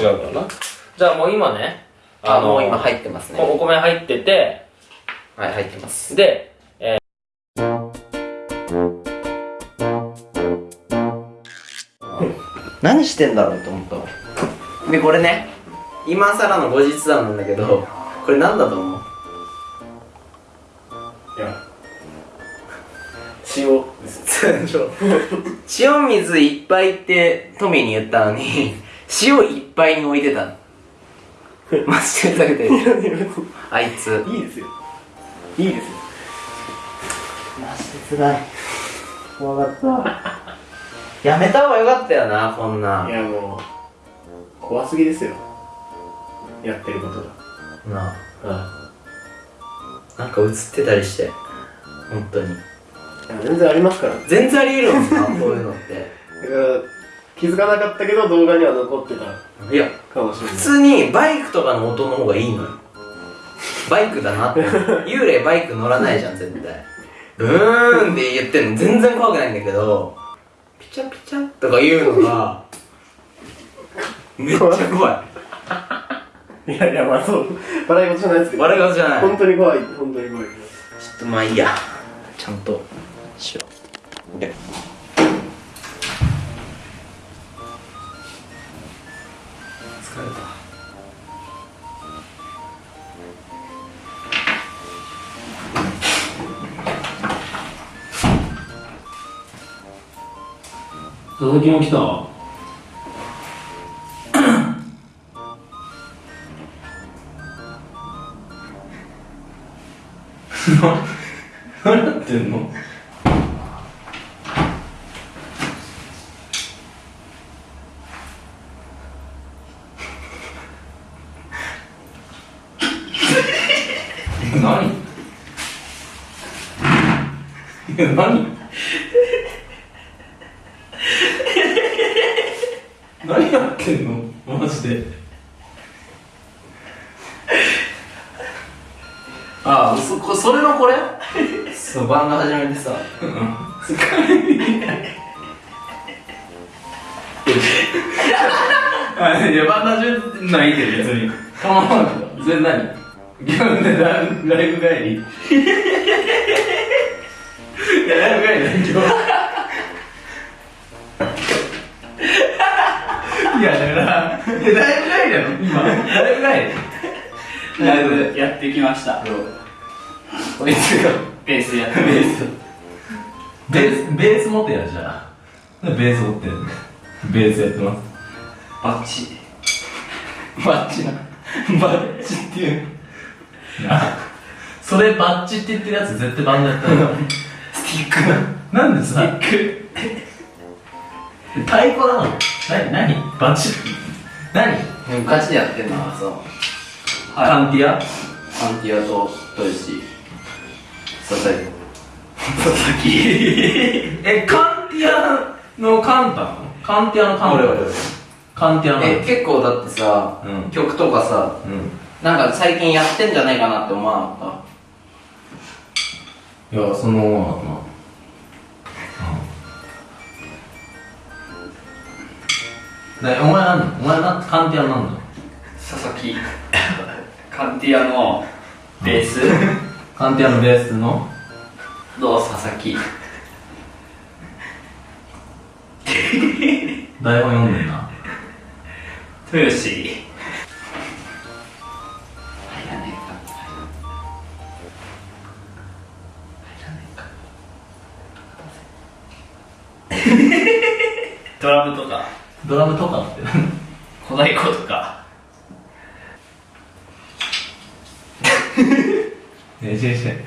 違うからな？じゃあもう今ねあもう今入ってますね。お米入っててはい入ってます。で何してんだろうと思ったわでこれね今更の後日談なんだけどこれ何だと思う？いや塩塩 水いっぱいってトミーに言ったのに塩いっぱいに置いてた。のマジでふざけて。るあいつ。いいですよ。いいですよ。マジで辛い。怖かった。やめた方がよかったよなこんないやもう怖すぎですよ。やってることが。なはなんか映ってたりして。本当に。全然ありますから。だか全然あり得るもんなこういうのって。ら気づかなかったけど動画には残ってた。いやかもしれない。普通にバイクとかの音の方がいいのよ。バイクだなって。幽霊バイク乗らないじゃん絶対。ブーンって言ってんの。全然怖くないんだけど。ピチャピチャとか言うのが めっちゃ怖い。いやいやまあそう。笑い事じゃないですけど。笑い事じゃない。本当に怖い。本当に怖い。ちょっとまあいいや。ちゃんとしよう。で疲れた。佐々木も来た。何やってんの？何い。や何？何やってんの？マジで。ああそこそれのこれ？そうバンド始めてさ。あ いやバンダジュないけど別に。構わんけど。それ何？ゲームでラライブ帰り。いやライブ帰りだ今日。いやだからいやライブ帰りだろ今。ライブ帰り。ライブやってきました。こいつがベースやってベース。ベースベース持ってやじゃあベース持って。ベースやってます。バッチ。バッチな。バッチっていう。な それバッチって言ってるやつ絶対バンドやったらスティック。ななんでさ？太鼓なの？何？何？バッチ？何？ガチでやってんの。はさカンティア？アンティアと豊志佐々木。佐々木。えカンティアのカンタなのカンティアのカンタ俺俺カンティアのえ結構だってさ、うん。曲とかさうんなんか最近やってんじゃないかなって思わなかっいやそのままだなでお前なんだお前なカンティアなんだ？佐々木。カンティアのベース。カンティアのベースの？の佐々木？台本読んでんな。豊志 ドラムとか。ドラムとかって。小太鼓とか。ね え違う違う。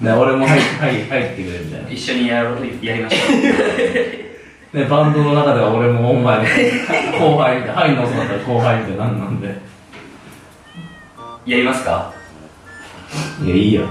ね俺も入入入ってくれみたいな。一緒にやろうやりましょ ねバンドの中では俺もお前後輩みたい入んの遅かったら後輩みたいな。んなんで。うやりますか？いやいいよ